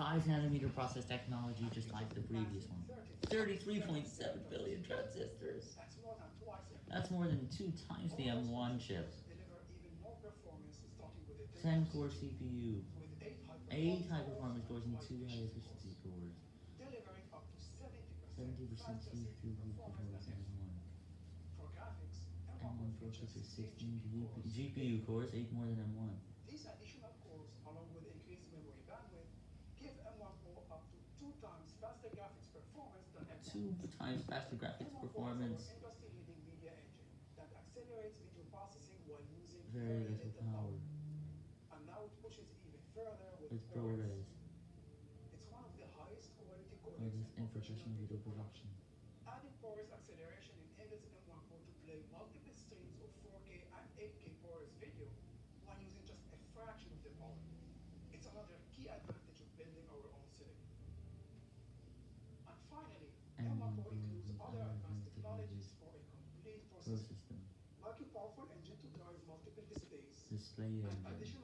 5 nanometer process technology, just like the previous one. 33.7 billion transistors. That's more than two times the M1 chip. deliver even more performance starting with a 10 core CPU, eight high high performance cores, and 2 high efficiency cores. delivering up to 70% 70% CPU performance performance than than M1. for graphics. M1 M1 processor 16 GPU cores, 8 more than M1. These additional cores, along with increased memory bandwidth, give M1 Pro up to two times faster graphics performance than M1. 2 times faster graphics M1 Pro is performance, our industry-leading media engine that accelerates video processing while using very little power, And now it pushes even further with, ProRes. It's one of the highest quality codecs in professional video production. Displays, display engine,